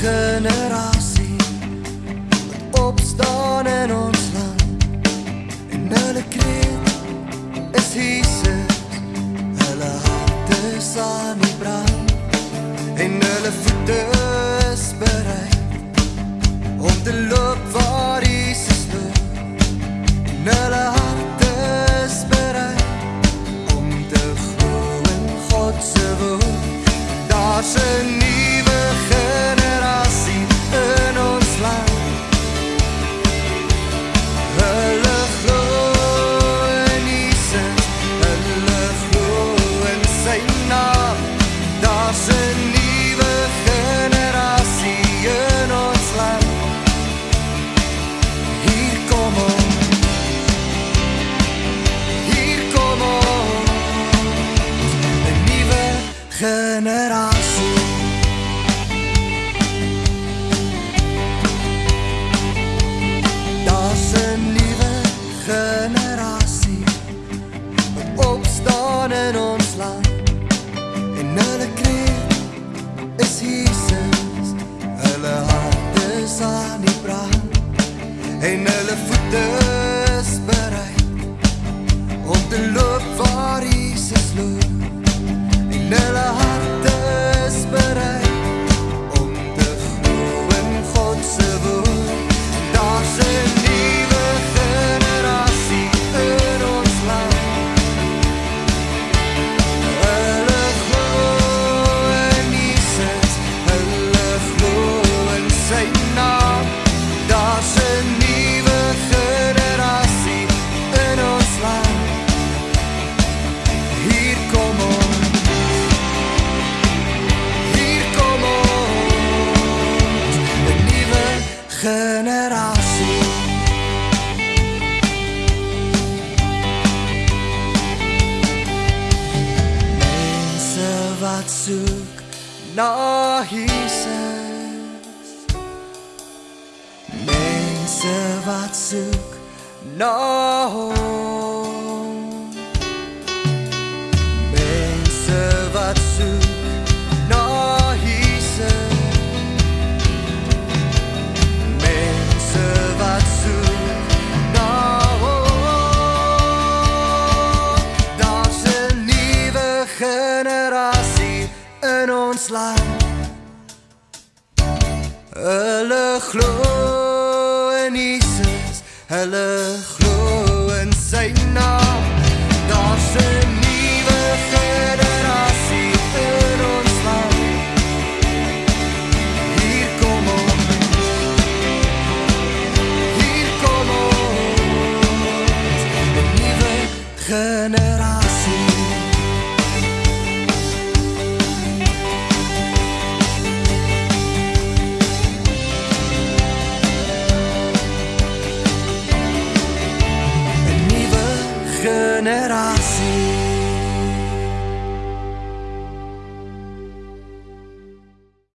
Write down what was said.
generasie wat opstaan in ons land en hulle kreet is Jesus. Hulle hart is aan die brand. En hulle voete is bereid om te loop waar en hulle voete is bereid om te loop waar Jesus loop. En hulle generasie Mense wat soek na Jesus. Mense wat soek na hom. in ons land. Hulle glo in Jesus, hulle glo in sy naam. tornerás.